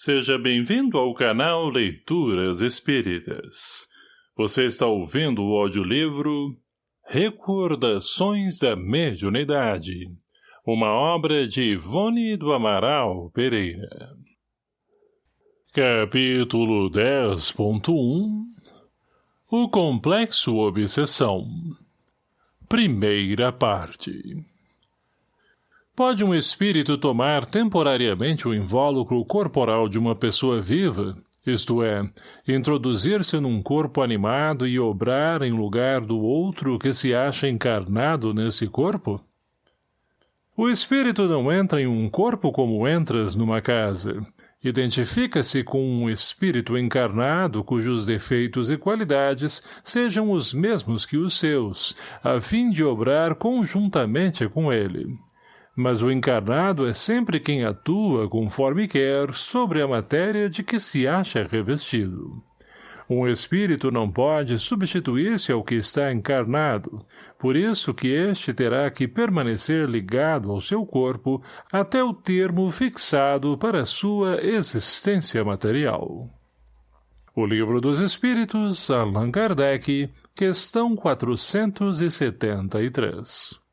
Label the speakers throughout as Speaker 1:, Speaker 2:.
Speaker 1: Seja bem-vindo ao canal Leituras Espíritas. Você está ouvindo o audiolivro Recordações da Mediunidade, uma obra de Ivone do Amaral Pereira. Capítulo 10.1 O Complexo Obsessão Primeira parte Pode um espírito tomar temporariamente o invólucro corporal de uma pessoa viva, isto é, introduzir-se num corpo animado e obrar em lugar do outro que se acha encarnado nesse corpo? O espírito não entra em um corpo como entras numa casa. Identifica-se com um espírito encarnado cujos defeitos e qualidades sejam os mesmos que os seus, a fim de obrar conjuntamente com ele mas o encarnado é sempre quem atua conforme quer sobre a matéria de que se acha revestido. Um espírito não pode substituir-se ao que está encarnado, por isso que este terá que permanecer ligado ao seu corpo até o termo fixado para sua existência material. O Livro dos Espíritos, Allan Kardec, questão 473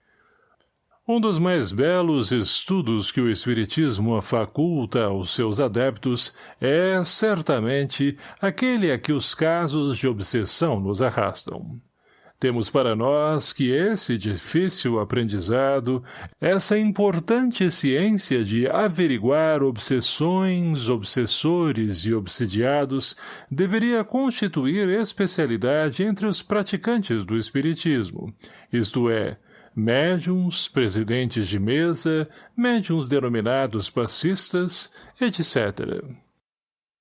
Speaker 1: um dos mais belos estudos que o Espiritismo faculta aos seus adeptos é, certamente, aquele a que os casos de obsessão nos arrastam. Temos para nós que esse difícil aprendizado, essa importante ciência de averiguar obsessões, obsessores e obsidiados, deveria constituir especialidade entre os praticantes do Espiritismo, isto é, médiums, presidentes de mesa, médiums denominados passistas, etc.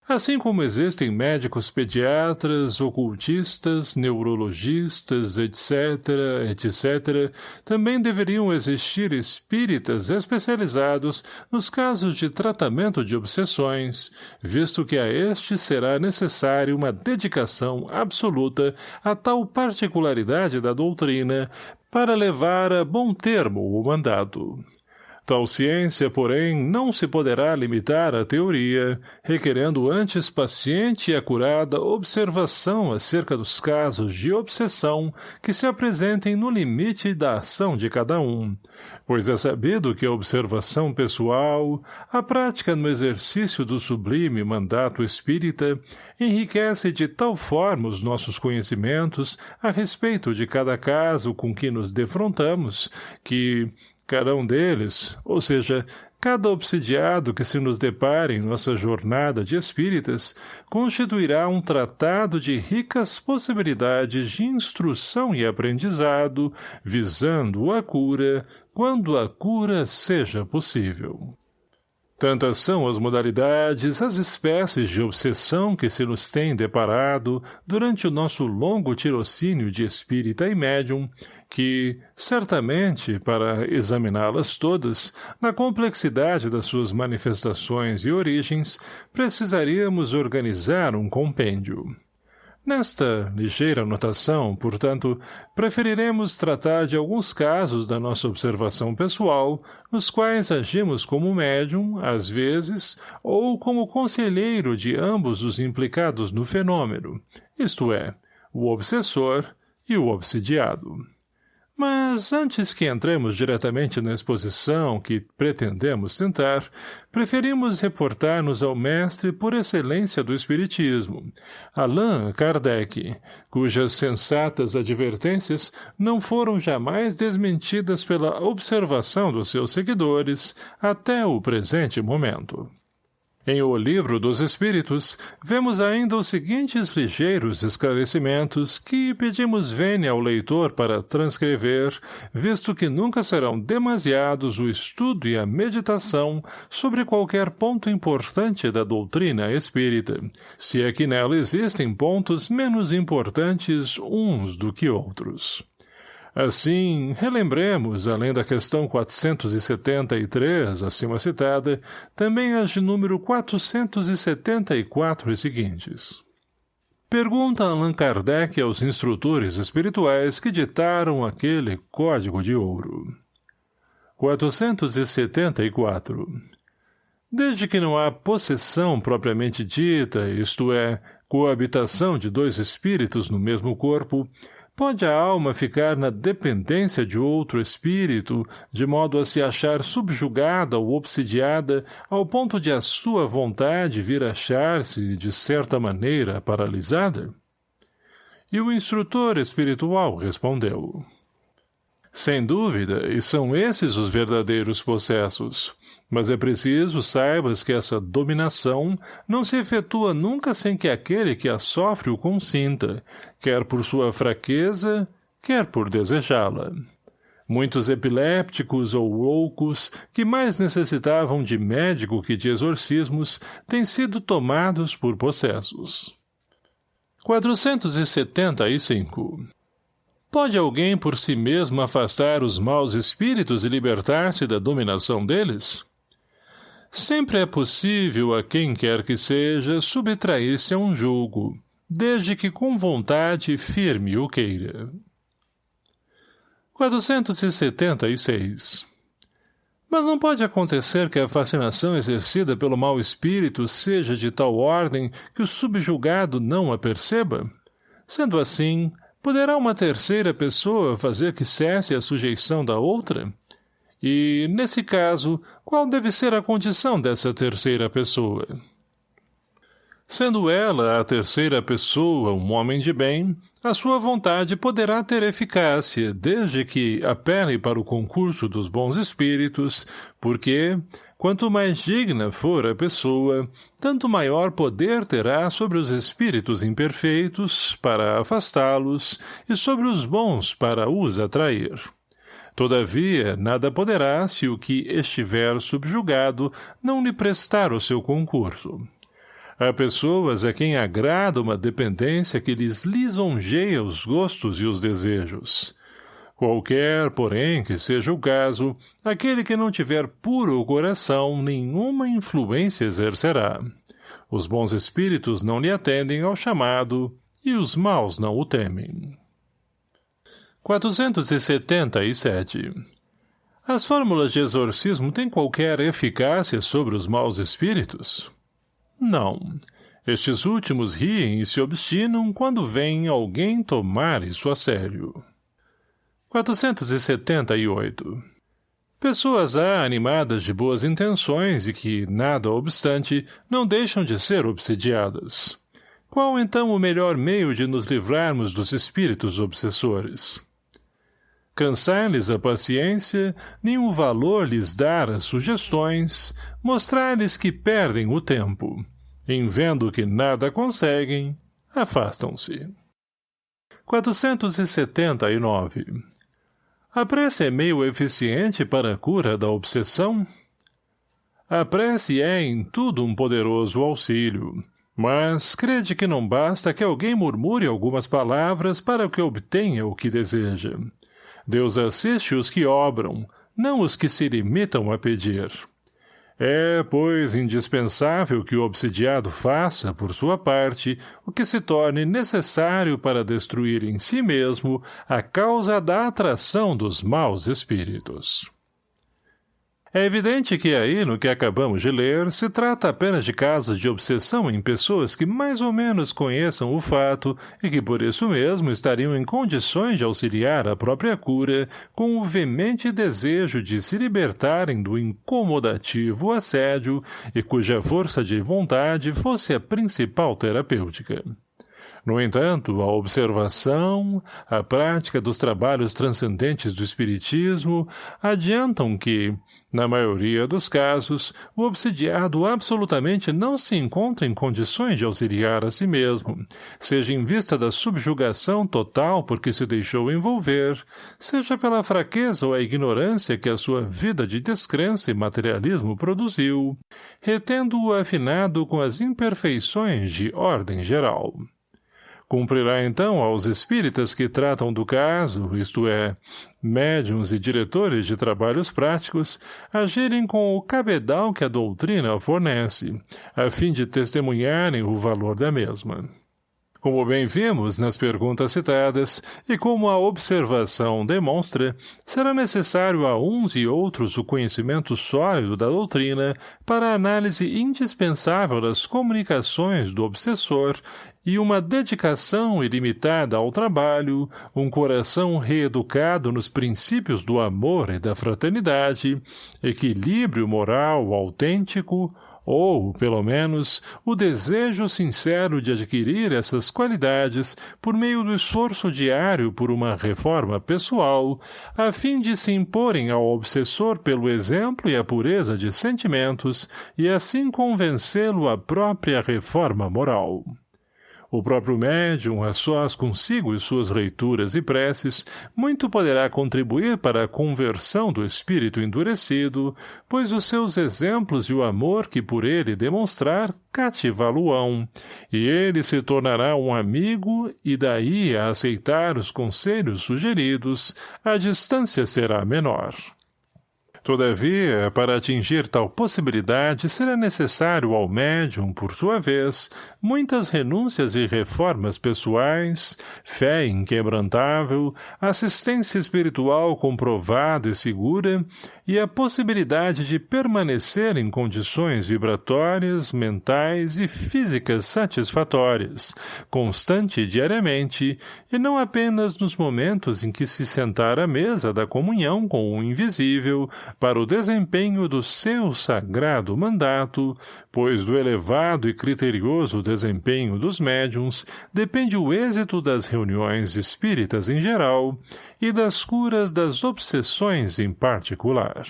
Speaker 1: Assim como existem médicos pediatras, ocultistas, neurologistas, etc., etc., também deveriam existir espíritas especializados nos casos de tratamento de obsessões, visto que a este será necessário uma dedicação absoluta a tal particularidade da doutrina para levar a bom termo o mandado. Tal ciência, porém, não se poderá limitar à teoria, requerendo antes paciente e acurada observação acerca dos casos de obsessão que se apresentem no limite da ação de cada um, pois é sabido que a observação pessoal, a prática no exercício do sublime mandato espírita, enriquece de tal forma os nossos conhecimentos a respeito de cada caso com que nos defrontamos, que, cada um deles, ou seja, cada obsidiado que se nos depare em nossa jornada de espíritas, constituirá um tratado de ricas possibilidades de instrução e aprendizado, visando a cura, quando a cura seja possível. Tantas são as modalidades, as espécies de obsessão que se nos tem deparado durante o nosso longo tirocínio de espírita e médium, que, certamente, para examiná-las todas, na complexidade das suas manifestações e origens, precisaríamos organizar um compêndio. Nesta ligeira anotação, portanto, preferiremos tratar de alguns casos da nossa observação pessoal, nos quais agimos como médium, às vezes, ou como conselheiro de ambos os implicados no fenômeno, isto é, o obsessor e o obsidiado. Mas antes que entremos diretamente na exposição que pretendemos tentar, preferimos reportar-nos ao mestre por excelência do Espiritismo, Allan Kardec, cujas sensatas advertências não foram jamais desmentidas pela observação dos seus seguidores até o presente momento. Em O Livro dos Espíritos, vemos ainda os seguintes ligeiros esclarecimentos que pedimos vênia ao leitor para transcrever, visto que nunca serão demasiados o estudo e a meditação sobre qualquer ponto importante da doutrina espírita, se é que nela existem pontos menos importantes uns do que outros. Assim, relembremos, além da questão 473, acima citada, também as de número 474 e seguintes. Pergunta Allan Kardec aos instrutores espirituais que ditaram aquele código de ouro. 474. Desde que não há possessão propriamente dita, isto é, coabitação de dois espíritos no mesmo corpo, pode a alma ficar na dependência de outro espírito, de modo a se achar subjugada ou obsidiada ao ponto de a sua vontade vir achar-se, de certa maneira, paralisada? E o instrutor espiritual respondeu. Sem dúvida, e são esses os verdadeiros possessos. Mas é preciso saibas que essa dominação não se efetua nunca sem que aquele que a sofre o consinta, quer por sua fraqueza, quer por desejá-la. Muitos epilépticos ou loucos, que mais necessitavam de médico que de exorcismos, têm sido tomados por possessos. 475 Pode alguém por si mesmo afastar os maus espíritos e libertar-se da dominação deles? Sempre é possível a quem quer que seja subtrair-se a um julgo, desde que com vontade firme o queira. 476 Mas não pode acontecer que a fascinação exercida pelo mau espírito seja de tal ordem que o subjugado não a perceba? Sendo assim, Poderá uma terceira pessoa fazer que cesse a sujeição da outra? E, nesse caso, qual deve ser a condição dessa terceira pessoa? Sendo ela, a terceira pessoa, um homem de bem, a sua vontade poderá ter eficácia, desde que apele para o concurso dos bons espíritos, porque, Quanto mais digna for a pessoa, tanto maior poder terá sobre os espíritos imperfeitos para afastá-los e sobre os bons para os atrair. Todavia, nada poderá, se o que estiver subjugado não lhe prestar o seu concurso. Há pessoas a quem agrada uma dependência que lhes lisonjeia os gostos e os desejos. Qualquer, porém, que seja o caso, aquele que não tiver puro coração, nenhuma influência exercerá. Os bons espíritos não lhe atendem ao chamado, e os maus não o temem. 477 As fórmulas de exorcismo têm qualquer eficácia sobre os maus espíritos? Não. Estes últimos riem e se obstinam quando vem alguém tomar isso a sério. 478. Pessoas há animadas de boas intenções e que, nada obstante, não deixam de ser obsediadas. Qual então o melhor meio de nos livrarmos dos espíritos obsessores? Cansar-lhes a paciência, o valor lhes dar as sugestões, mostrar-lhes que perdem o tempo. Em vendo que nada conseguem, afastam-se. 479 a prece é meio eficiente para a cura da obsessão? A prece é, em tudo, um poderoso auxílio. Mas crede que não basta que alguém murmure algumas palavras para que obtenha o que deseja. Deus assiste os que obram, não os que se limitam a pedir. É, pois, indispensável que o obsidiado faça, por sua parte, o que se torne necessário para destruir em si mesmo a causa da atração dos maus espíritos. É evidente que aí, no que acabamos de ler, se trata apenas de casos de obsessão em pessoas que mais ou menos conheçam o fato e que por isso mesmo estariam em condições de auxiliar a própria cura com o veemente desejo de se libertarem do incomodativo assédio e cuja força de vontade fosse a principal terapêutica. No entanto, a observação, a prática dos trabalhos transcendentes do Espiritismo adiantam que, na maioria dos casos, o obsidiado absolutamente não se encontra em condições de auxiliar a si mesmo, seja em vista da subjugação total por que se deixou envolver, seja pela fraqueza ou a ignorância que a sua vida de descrença e materialismo produziu, retendo-o afinado com as imperfeições de ordem geral. Cumprirá então aos espíritas que tratam do caso, isto é, médiums e diretores de trabalhos práticos, agirem com o cabedal que a doutrina fornece, a fim de testemunharem o valor da mesma. Como bem vimos nas perguntas citadas, e como a observação demonstra, será necessário a uns e outros o conhecimento sólido da doutrina para a análise indispensável das comunicações do obsessor e uma dedicação ilimitada ao trabalho, um coração reeducado nos princípios do amor e da fraternidade, equilíbrio moral autêntico, ou, pelo menos, o desejo sincero de adquirir essas qualidades por meio do esforço diário por uma reforma pessoal, a fim de se imporem ao obsessor pelo exemplo e a pureza de sentimentos e assim convencê-lo à própria reforma moral. O próprio médium, a sós consigo e suas leituras e preces, muito poderá contribuir para a conversão do espírito endurecido, pois os seus exemplos e o amor que por ele demonstrar cativá-lo-ão, e ele se tornará um amigo e daí a aceitar os conselhos sugeridos, a distância será menor. Todavia, para atingir tal possibilidade, será necessário ao médium, por sua vez, muitas renúncias e reformas pessoais, fé inquebrantável, assistência espiritual comprovada e segura, e a possibilidade de permanecer em condições vibratórias, mentais e físicas satisfatórias, constante e diariamente, e não apenas nos momentos em que se sentar à mesa da comunhão com o invisível, para o desempenho do seu sagrado mandato, pois do elevado e criterioso desempenho dos médiums depende o êxito das reuniões espíritas em geral e das curas das obsessões em particular.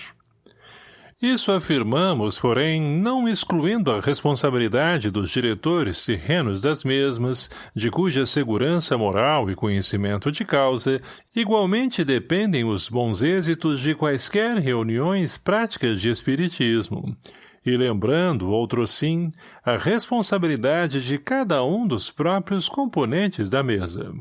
Speaker 1: Isso afirmamos, porém, não excluindo a responsabilidade dos diretores terrenos das mesmas, de cuja segurança moral e conhecimento de causa igualmente dependem os bons êxitos de quaisquer reuniões práticas de espiritismo, e lembrando, outro sim, a responsabilidade de cada um dos próprios componentes da mesa.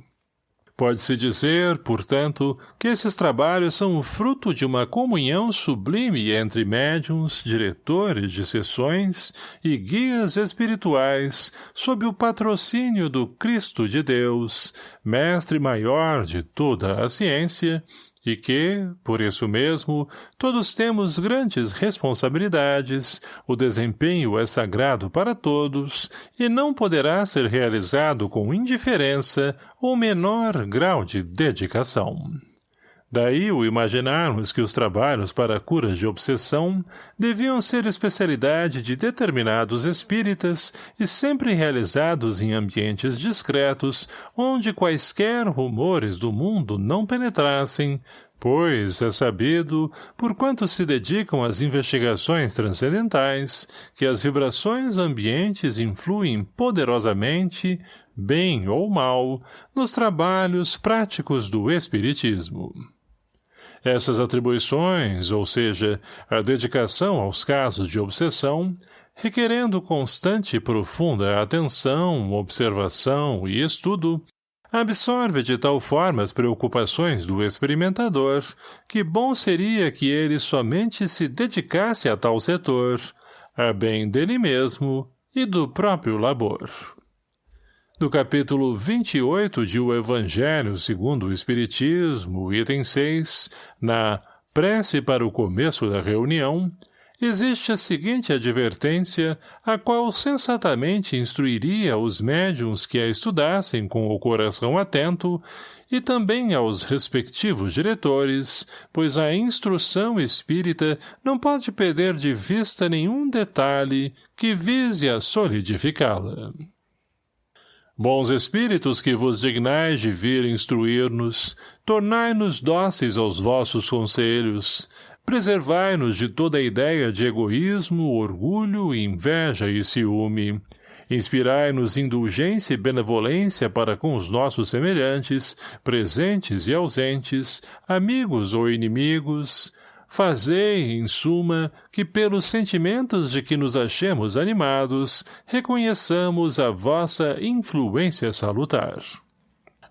Speaker 1: Pode-se dizer, portanto, que esses trabalhos são o fruto de uma comunhão sublime entre médiums, diretores de sessões e guias espirituais, sob o patrocínio do Cristo de Deus, mestre maior de toda a ciência, e que, por isso mesmo, todos temos grandes responsabilidades, o desempenho é sagrado para todos e não poderá ser realizado com indiferença ou menor grau de dedicação. Daí o imaginarmos que os trabalhos para a cura de obsessão deviam ser especialidade de determinados espíritas e sempre realizados em ambientes discretos, onde quaisquer rumores do mundo não penetrassem, pois é sabido, por quanto se dedicam às investigações transcendentais, que as vibrações ambientes influem poderosamente, bem ou mal, nos trabalhos práticos do Espiritismo. Essas atribuições, ou seja, a dedicação aos casos de obsessão, requerendo constante e profunda atenção, observação e estudo, absorve de tal forma as preocupações do experimentador que bom seria que ele somente se dedicasse a tal setor, a bem dele mesmo e do próprio labor. Do capítulo 28 de O Evangelho segundo o Espiritismo, item 6, na Prece para o começo da reunião, existe a seguinte advertência, a qual sensatamente instruiria os médiums que a estudassem com o coração atento e também aos respectivos diretores, pois a instrução espírita não pode perder de vista nenhum detalhe que vise a solidificá-la. Bons espíritos que vos dignais de vir instruir-nos, tornai-nos dóceis aos vossos conselhos, preservai-nos de toda ideia de egoísmo, orgulho, inveja e ciúme, inspirai-nos indulgência e benevolência para com os nossos semelhantes, presentes e ausentes, amigos ou inimigos, Fazei, em suma, que pelos sentimentos de que nos achemos animados, reconheçamos a vossa influência salutar.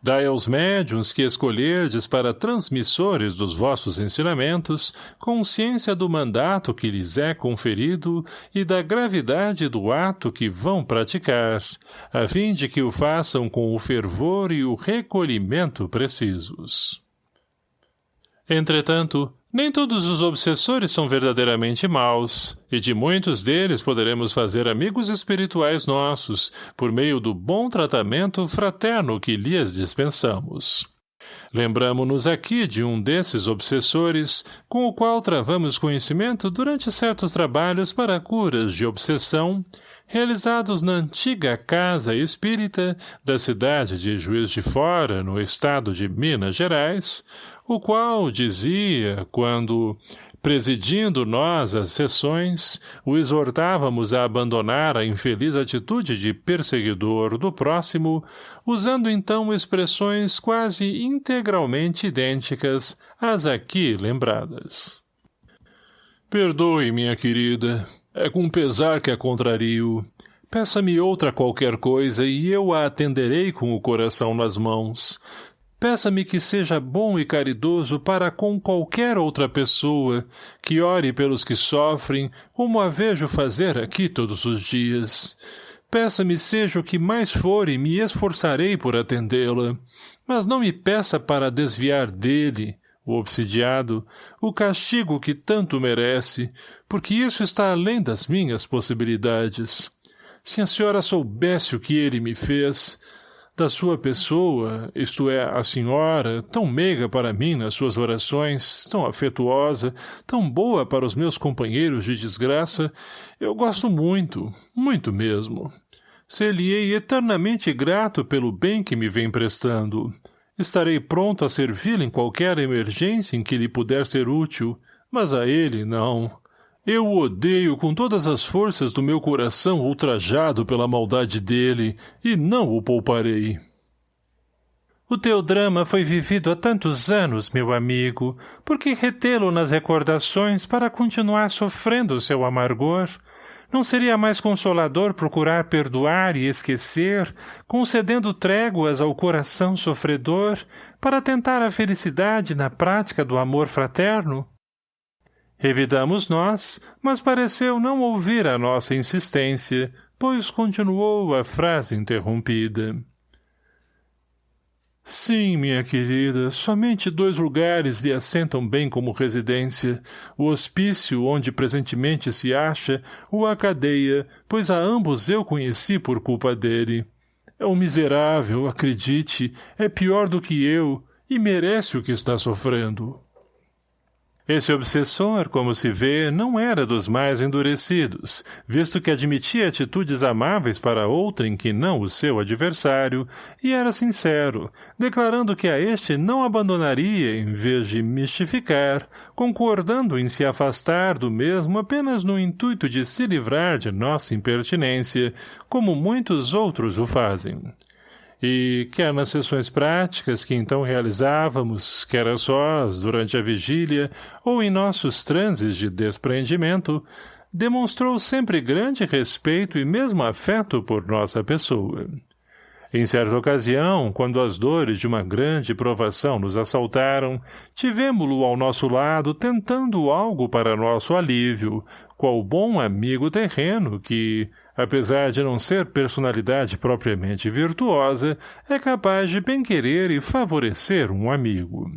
Speaker 1: Dai aos médiuns que escolherdes para transmissores dos vossos ensinamentos consciência do mandato que lhes é conferido e da gravidade do ato que vão praticar, a fim de que o façam com o fervor e o recolhimento precisos. Entretanto, nem todos os obsessores são verdadeiramente maus, e de muitos deles poderemos fazer amigos espirituais nossos, por meio do bom tratamento fraterno que lhes dispensamos. Lembramo-nos aqui de um desses obsessores, com o qual travamos conhecimento durante certos trabalhos para curas de obsessão, realizados na antiga casa espírita da cidade de Juiz de Fora, no estado de Minas Gerais, o qual dizia, quando, presidindo nós as sessões, o exortávamos a abandonar a infeliz atitude de perseguidor do próximo, usando então expressões quase integralmente idênticas às aqui lembradas. Perdoe, minha querida, é com pesar que a contrario. Peça-me outra qualquer coisa e eu a atenderei com o coração nas mãos, Peça-me que seja bom e caridoso para com qualquer outra pessoa, que ore pelos que sofrem, como a vejo fazer aqui todos os dias. Peça-me seja o que mais for e me esforçarei por atendê-la. Mas não me peça para desviar dele, o obsidiado, o castigo que tanto merece, porque isso está além das minhas possibilidades. Se a senhora soubesse o que ele me fez, da sua pessoa, isto é, a senhora, tão meiga para mim nas suas orações, tão afetuosa, tão boa para os meus companheiros de desgraça, eu gosto muito, muito mesmo. Ser-lhe-ei eternamente grato pelo bem que me vem prestando. Estarei pronto a servi-lo em qualquer emergência em que lhe puder ser útil, mas a ele não. Eu o odeio com todas as forças do meu coração ultrajado pela maldade dele, e não o pouparei.
Speaker 2: O teu drama foi vivido há tantos anos, meu amigo, por que retê-lo nas recordações para continuar sofrendo seu amargor? Não seria mais consolador procurar perdoar e esquecer, concedendo tréguas ao coração sofredor, para tentar a felicidade na prática do amor fraterno? Revidamos nós, mas pareceu não ouvir a nossa insistência, pois continuou a frase interrompida. Sim, minha querida, somente dois lugares lhe assentam bem como residência, o hospício onde presentemente se acha, ou a cadeia, pois a ambos eu conheci por culpa dele. É um miserável, acredite, é pior do que eu, e merece o que está sofrendo. Esse obsessor, como se vê, não era dos mais endurecidos, visto que admitia atitudes amáveis para outrem que não o seu adversário, e era sincero, declarando que a este não abandonaria em vez de mistificar, concordando em se afastar do mesmo apenas no intuito de se livrar de nossa impertinência, como muitos outros o fazem. E, quer nas sessões práticas que então realizávamos, quer a sós, durante a vigília, ou em nossos transes de despreendimento, demonstrou sempre grande respeito e mesmo afeto por nossa pessoa. Em certa ocasião, quando as dores de uma grande provação nos assaltaram, tivemo-lo ao nosso lado tentando algo para nosso alívio, qual bom amigo terreno que, apesar de não ser personalidade propriamente virtuosa, é capaz de bem-querer e favorecer um amigo.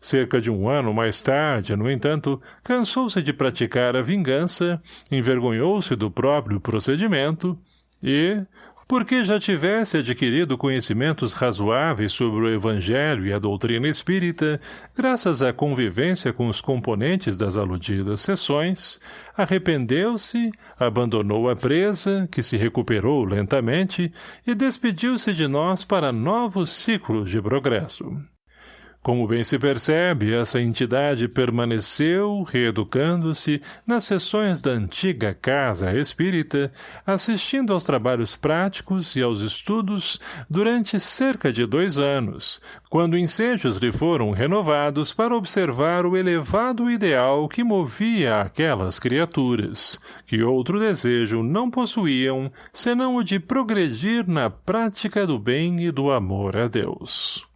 Speaker 2: Cerca de um ano mais tarde, no entanto, cansou-se de praticar a vingança, envergonhou-se do próprio procedimento e, porque já tivesse adquirido conhecimentos razoáveis sobre o Evangelho e a doutrina espírita, graças à convivência com os componentes das aludidas sessões, arrependeu-se, abandonou a presa, que se recuperou lentamente, e despediu-se de nós para novos ciclos de progresso.
Speaker 1: Como bem se percebe, essa entidade permaneceu, reeducando-se, nas sessões da antiga Casa Espírita, assistindo aos trabalhos práticos e aos estudos durante cerca de dois anos, quando ensejos lhe foram renovados para observar o elevado ideal que movia aquelas criaturas, que outro desejo não possuíam, senão o de progredir na prática do bem e do amor a Deus.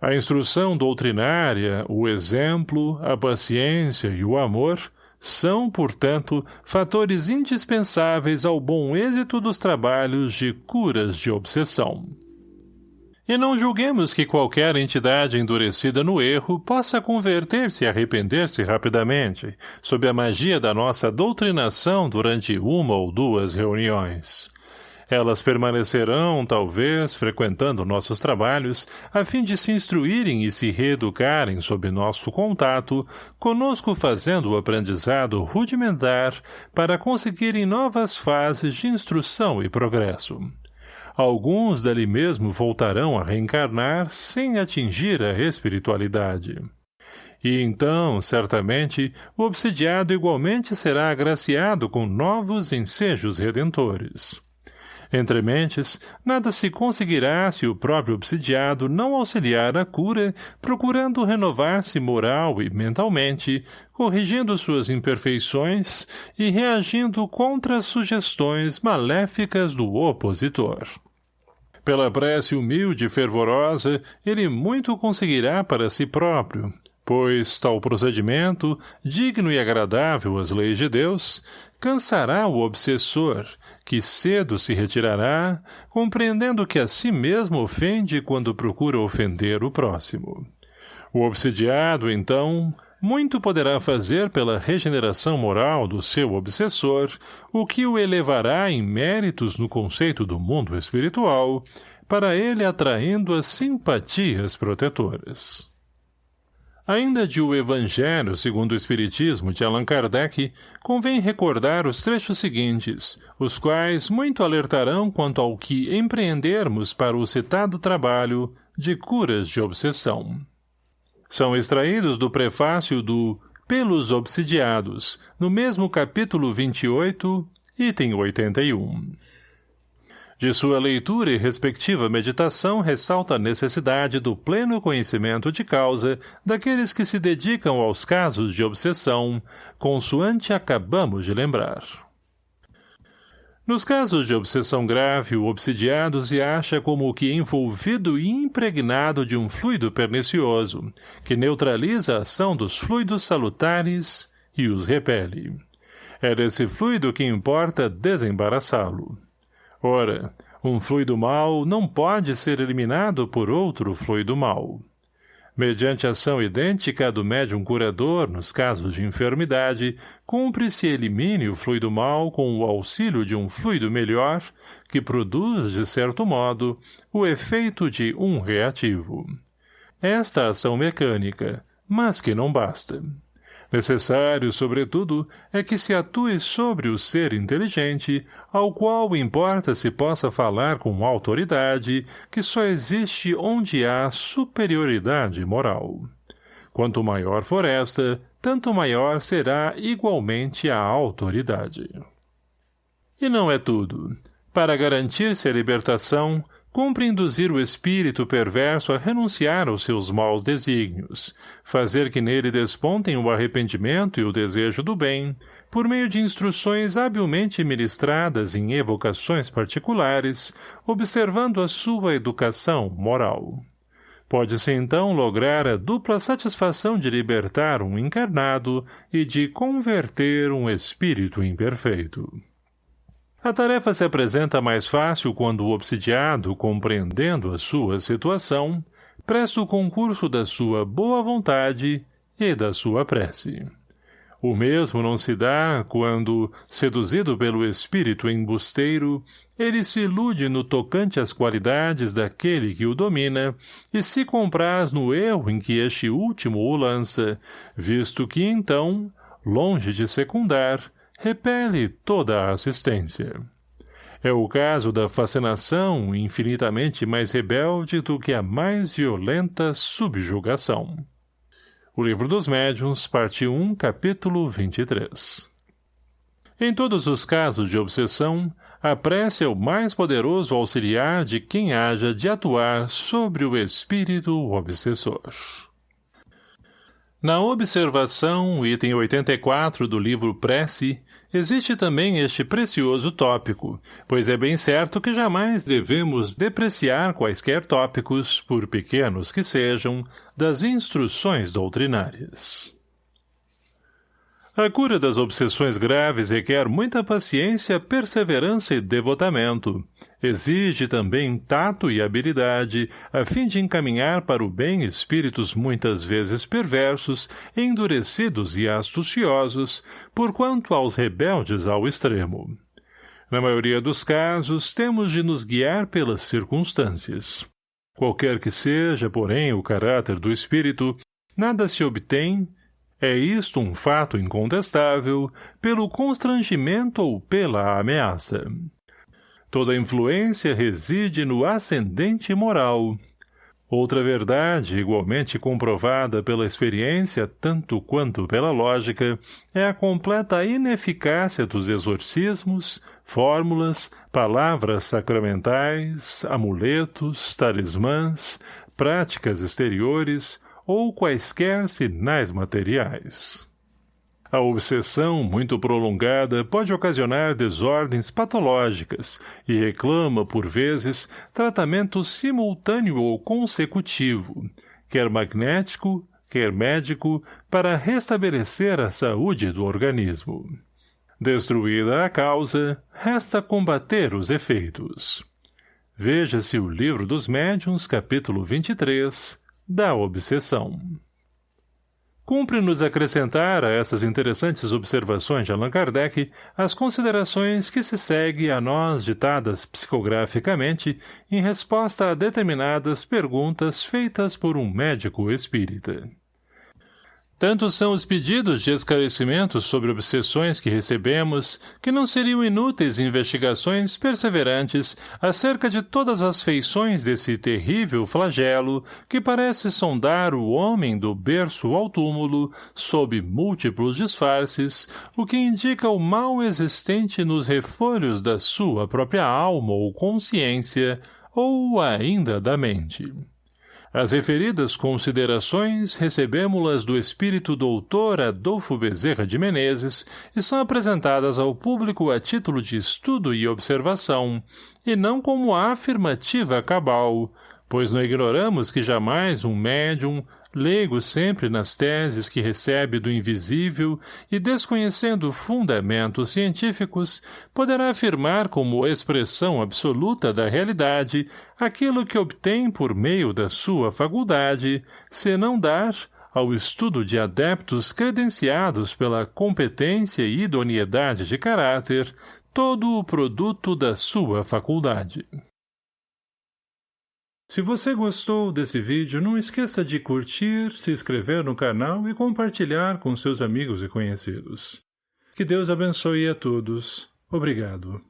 Speaker 1: A instrução doutrinária, o exemplo, a paciência e o amor são, portanto, fatores indispensáveis ao bom êxito dos trabalhos de curas de obsessão. E não julguemos que qualquer entidade endurecida no erro possa converter-se e arrepender-se rapidamente, sob a magia da nossa doutrinação durante uma ou duas reuniões. Elas permanecerão, talvez, frequentando nossos trabalhos, a fim de se instruírem e se reeducarem sob nosso contato, conosco fazendo o aprendizado rudimentar para conseguirem novas fases de instrução e progresso. Alguns dali mesmo voltarão a reencarnar sem atingir a espiritualidade. E então, certamente, o obsidiado igualmente será agraciado com novos ensejos redentores. Entre mentes, nada se conseguirá se o próprio obsidiado não auxiliar a cura, procurando renovar-se moral e mentalmente, corrigindo suas imperfeições e reagindo contra as sugestões maléficas do opositor. Pela prece humilde e fervorosa, ele muito conseguirá para si próprio, pois tal procedimento, digno e agradável às leis de Deus, cansará o obsessor, que cedo se retirará, compreendendo que a si mesmo ofende quando procura ofender o próximo. O obsidiado, então, muito poderá fazer pela regeneração moral do seu obsessor, o que o elevará em méritos no conceito do mundo espiritual, para ele atraindo as simpatias protetoras. Ainda de O Evangelho segundo o Espiritismo de Allan Kardec, convém recordar os trechos seguintes, os quais muito alertarão quanto ao que empreendermos para o citado trabalho de curas de obsessão. São extraídos do prefácio do Pelos Obsidiados, no mesmo capítulo 28, item 81. De sua leitura e respectiva meditação ressalta a necessidade do pleno conhecimento de causa daqueles que se dedicam aos casos de obsessão, consoante acabamos de lembrar. Nos casos de obsessão grave, o obsidiado se acha como que envolvido e impregnado de um fluido pernicioso, que neutraliza a ação dos fluidos salutares e os repele. É desse fluido que importa desembaraçá-lo. Ora, um fluido mau não pode ser eliminado por outro fluido mau. Mediante ação idêntica do médium curador nos casos de enfermidade, cumpre-se elimine o fluido mau com o auxílio de um fluido melhor, que produz, de certo modo, o efeito de um reativo. Esta ação mecânica, mas que não basta. Necessário, sobretudo, é que se atue sobre o ser inteligente, ao qual importa se possa falar com autoridade, que só existe onde há superioridade moral. Quanto maior for esta, tanto maior será igualmente a autoridade. E não é tudo. Para garantir-se a libertação, cumpre induzir o espírito perverso a renunciar aos seus maus desígnios, fazer que nele despontem o arrependimento e o desejo do bem, por meio de instruções habilmente ministradas em evocações particulares, observando a sua educação moral. Pode-se então lograr a dupla satisfação de libertar um encarnado e de converter um espírito imperfeito. A tarefa se apresenta mais fácil quando o obsidiado, compreendendo a sua situação, presta o concurso da sua boa vontade e da sua prece. O mesmo não se dá quando, seduzido pelo espírito embusteiro, ele se ilude no tocante às qualidades daquele que o domina e se compraz no erro em que este último o lança, visto que então, longe de secundar, repele toda a assistência. É o caso da fascinação infinitamente mais rebelde do que a mais violenta subjugação. O Livro dos Médiuns, parte 1, capítulo 23 Em todos os casos de obsessão, a prece é o mais poderoso auxiliar de quem haja de atuar sobre o espírito obsessor. Na observação, item 84 do livro Prece, existe também este precioso tópico, pois é bem certo que jamais devemos depreciar quaisquer tópicos, por pequenos que sejam, das instruções doutrinárias. A cura das obsessões graves requer muita paciência, perseverança e devotamento. Exige também tato e habilidade, a fim de encaminhar para o bem espíritos muitas vezes perversos, endurecidos e astuciosos, porquanto aos rebeldes ao extremo. Na maioria dos casos, temos de nos guiar pelas circunstâncias. Qualquer que seja, porém, o caráter do espírito, nada se obtém, é isto um fato incontestável pelo constrangimento ou pela ameaça. Toda influência reside no ascendente moral. Outra verdade, igualmente comprovada pela experiência tanto quanto pela lógica, é a completa ineficácia dos exorcismos, fórmulas, palavras sacramentais, amuletos, talismãs, práticas exteriores, ou quaisquer sinais materiais. A obsessão muito prolongada pode ocasionar desordens patológicas e reclama, por vezes, tratamento simultâneo ou consecutivo, quer magnético, quer médico, para restabelecer a saúde do organismo. Destruída a causa, resta combater os efeitos. Veja-se o Livro dos Médiuns, capítulo 23, da obsessão. Cumpre-nos acrescentar a essas interessantes observações de Allan Kardec as considerações que se segue a nós ditadas psicograficamente em resposta a determinadas perguntas feitas por um médico espírita. Tantos são os pedidos de esclarecimentos sobre obsessões que recebemos, que não seriam inúteis investigações perseverantes acerca de todas as feições desse terrível flagelo que parece sondar o homem do berço ao túmulo, sob múltiplos disfarces, o que indica o mal existente nos refolhos da sua própria alma ou consciência, ou ainda da mente. As referidas considerações recebemos-las do espírito doutor Adolfo Bezerra de Menezes e são apresentadas ao público a título de estudo e observação, e não como afirmativa cabal, pois não ignoramos que jamais um médium, leigo sempre nas teses que recebe do invisível e desconhecendo fundamentos científicos, poderá afirmar como expressão absoluta da realidade aquilo que obtém por meio da sua faculdade, se não dar, ao estudo de adeptos credenciados pela competência e idoneidade de caráter, todo o produto da sua faculdade. Se você gostou desse vídeo, não esqueça de curtir, se inscrever no canal e compartilhar com seus amigos e conhecidos. Que Deus abençoe a todos. Obrigado.